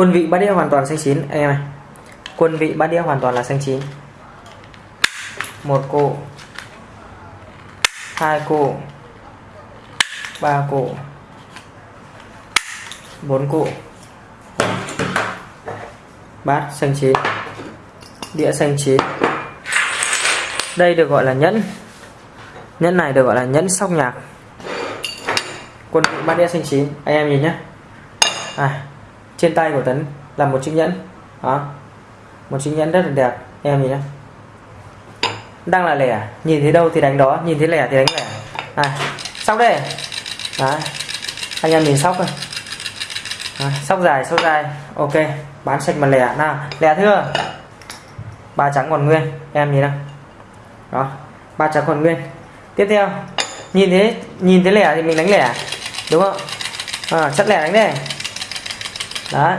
quân vị bát đĩa hoàn toàn xanh chín. Anh em này quân vị bát đĩa hoàn toàn là xanh chín. Một cụ. Hai cụ. Ba cụ. Bốn cụ. Bát xanh chín. Đĩa xanh chín. Đây được gọi là nhẫn. Nhẫn này được gọi là nhẫn sóc nhạc. Quân vị bát đĩa xanh chín. Anh em nhìn nhé à, trên tay của tấn là một chiếc nhẫn. Đó. Một chiếc nhẫn rất là đẹp. Em nhìn nhé đang là lẻ. Nhìn thấy đâu thì đánh đó. Nhìn thấy lẻ thì đánh lẻ. Này sóc đây. Đấy anh em nhìn sóc thôi à, sóc dài sóc dài ok bán sạch mà lẻ. Nào lẻ thưa. Ba trắng còn nguyên. Em nhìn nào. Đó ba trắng còn nguyên. Tiếp theo nhìn thế nhìn thấy lẻ thì mình đánh lẻ. Đúng không? À, chắc lẻ đánh đây đấy.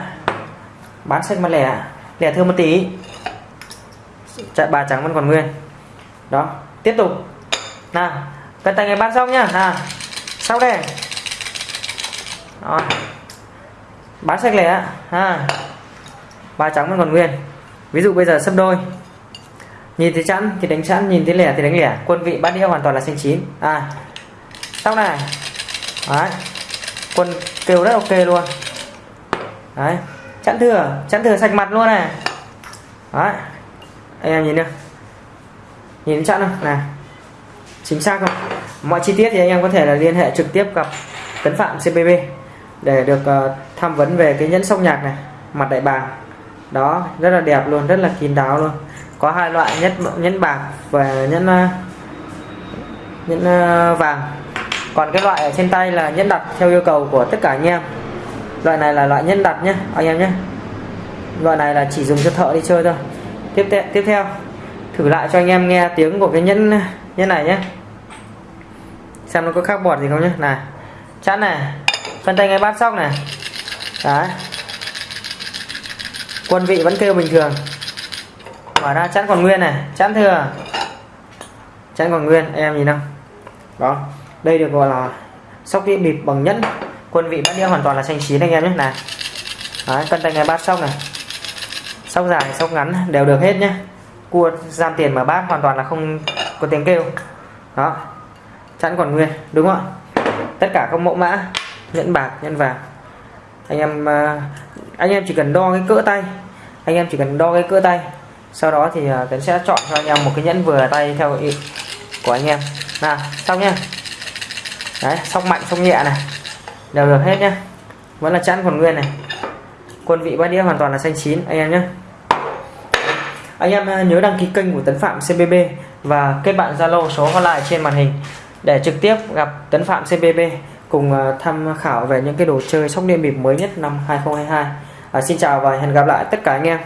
Bán sạch mà lẻ. Lẻ thưa một tí. Dạ, Chạy ba trắng vẫn còn nguyên. Đó, tiếp tục. Nào cân tay ngày bán xong nhá. Nào, sau đây. Đó. bán sạch lẻ. Ha. Ba trắng vẫn còn nguyên. Ví dụ bây giờ sấp đôi. Nhìn thấy chẵn thì đánh chẵn, nhìn thấy lẻ thì đánh lẻ. Quân vị bát đĩa hoàn toàn là xanh chín. À sau này. Đấy. Quân kêu rất ok luôn đấy. Chẵn thừa chẵn thừa sạch mặt luôn này. Đấy. Anh em nhìn được nhìn chẵn không? Này. Chính xác không? Mọi chi tiết thì anh em có thể là liên hệ trực tiếp gặp tấn phạm cbb để được uh, tham vấn về cái nhẫn sóc nhạc này. Mặt đại bàng. Đó rất là đẹp luôn rất là kín đáo luôn. Có hai loại nhẫn nhẫn bạc và nhẫn ờ, nhẫn uh, vàng. Còn cái loại ở trên tay là nhẫn đặt theo yêu cầu của tất cả anh em loại này là loại nhẫn đặt nhé anh em nhé loại này là chỉ dùng cho thợ đi chơi thôi. Tiếp theo tiếp theo. Thử lại cho anh em nghe tiếng của cái nhẫn nhẫn này nhé xem nó có khác bọt gì không nhé này, chắn này, phân tay ngay bát sóc này. Đấy. Quân vị vẫn kêu bình thường. Mở ra, chắn còn nguyên này. Chắn thừa. Chắn còn nguyên, em nhìn không đó. Đây được gọi là sóc đĩa bịp bằng nhẫn quân vị bát đĩa hoàn toàn là xanh chín anh em nhé. Này. Đấy, cân tay ngay bát sóc này. Sóc dài sóc ngắn đều được hết nhé. Cua giam tiền mà bát hoàn toàn là không có tiếng kêu. Đó. Chẵn còn nguyên đúng không tất cả các mẫu mã nhẫn bạc nhẫn vàng. Anh em à, anh em chỉ cần đo cái cỡ tay. Anh em chỉ cần đo cái cỡ tay. Sau đó thì à, tấn sẽ chọn cho anh em một cái nhẫn vừa tay theo ý của anh em. Nào xong nhá. Đấy sóc mạnh sóc nhẹ này đều được hết nhá. Vẫn là chẵn còn nguyên này. Quân vị bát đĩa hoàn toàn là xanh chín anh em nhé anh em ờ, nhớ đăng ký kênh của Tấn Phạm CBB và kết bạn Zalo số hotline trên màn hình để trực tiếp gặp Tấn Phạm CBB cùng ờ, tham khảo về những cái đồ chơi sóc điện bịp mới nhất năm 2022 à, ờ, xin chào và hẹn gặp lại tất cả anh em.